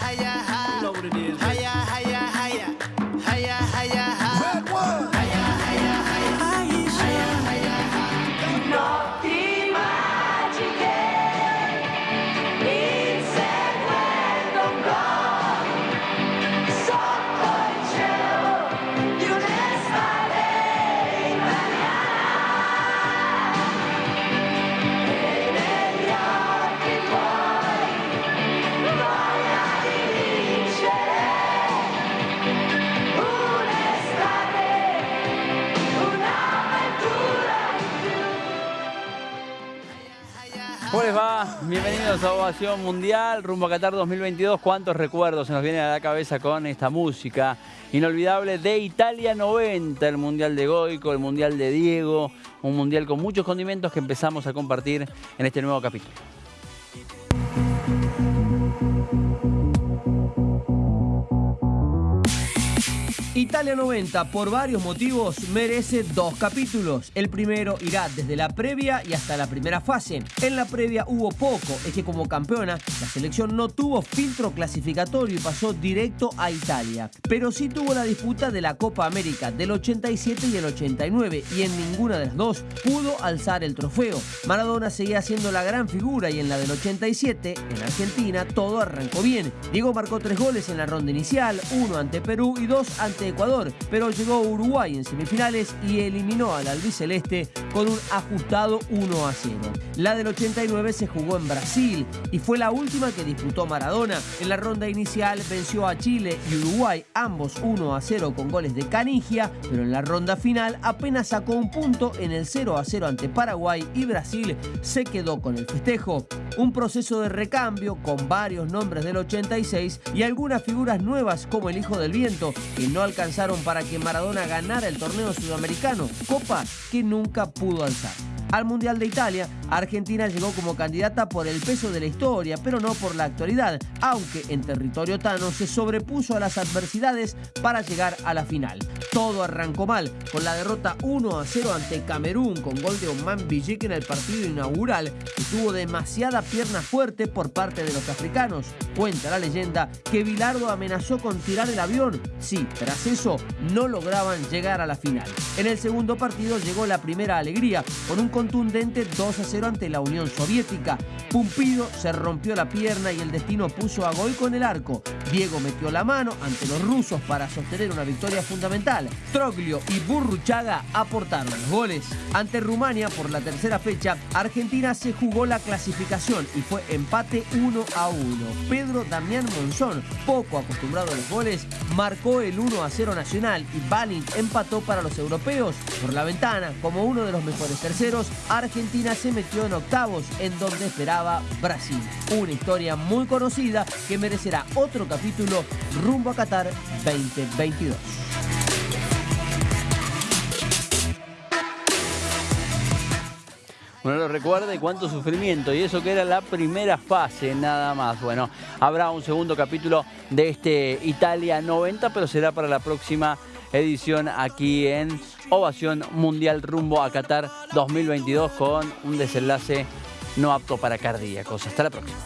hiya, ¿Cómo les va? Bienvenidos a Ovación Mundial, rumbo a Qatar 2022. ¿Cuántos recuerdos se nos vienen a la cabeza con esta música inolvidable de Italia 90? El Mundial de Goico, el Mundial de Diego, un Mundial con muchos condimentos que empezamos a compartir en este nuevo capítulo. Italia 90, por varios motivos, merece dos capítulos. El primero irá desde la previa y hasta la primera fase. En la previa hubo poco, es que como campeona, la selección no tuvo filtro clasificatorio y pasó directo a Italia. Pero sí tuvo la disputa de la Copa América del 87 y el 89, y en ninguna de las dos pudo alzar el trofeo. Maradona seguía siendo la gran figura y en la del 87, en Argentina, todo arrancó bien. Diego marcó tres goles en la ronda inicial, uno ante Perú y dos ante Ecuador, pero llegó Uruguay en semifinales y eliminó al albiceleste con un ajustado 1 a 0. La del 89 se jugó en Brasil y fue la última que disputó Maradona. En la ronda inicial venció a Chile y Uruguay, ambos 1 a 0 con goles de Canigia, pero en la ronda final apenas sacó un punto en el 0 a 0 ante Paraguay y Brasil se quedó con el festejo. Un proceso de recambio con varios nombres del 86 y algunas figuras nuevas como el Hijo del Viento que no alcanzaron para que Maradona ganara el torneo sudamericano, copa que nunca pudo alzar. Al Mundial de Italia, Argentina llegó como candidata por el peso de la historia, pero no por la actualidad, aunque en territorio tano se sobrepuso a las adversidades para llegar a la final. Todo arrancó mal, con la derrota 1 a 0 ante Camerún con gol de Oman Villique en el partido inaugural, que tuvo demasiada pierna fuerte por parte de los africanos. Cuenta la leyenda que Bilardo amenazó con tirar el avión. Sí, tras eso no lograban llegar a la final. En el segundo partido llegó la primera alegría, con un contundente 2 a 0 ante la Unión Soviética. Pumpido se rompió la pierna y el destino puso a Goico en el arco. Diego metió la mano ante los rusos para sostener una victoria fundamental. Troglio y Burruchaga aportaron los goles. Ante Rumania por la tercera fecha, Argentina se jugó la clasificación y fue empate 1 a 1. Pedro Damián Monzón, poco acostumbrado a los goles, marcó el 1 a 0 nacional y Balint empató para los europeos. Por la ventana, como uno de los mejores terceros, Argentina se metió en octavos, en donde esperaba Brasil. Una historia muy conocida que merecerá otro capítulo rumbo a Qatar 2022. Uno lo recuerda y cuánto sufrimiento. Y eso que era la primera fase, nada más. Bueno, habrá un segundo capítulo de este Italia 90, pero será para la próxima edición aquí en Ovación Mundial rumbo a Qatar 2022 con un desenlace no apto para cardíacos. Hasta la próxima.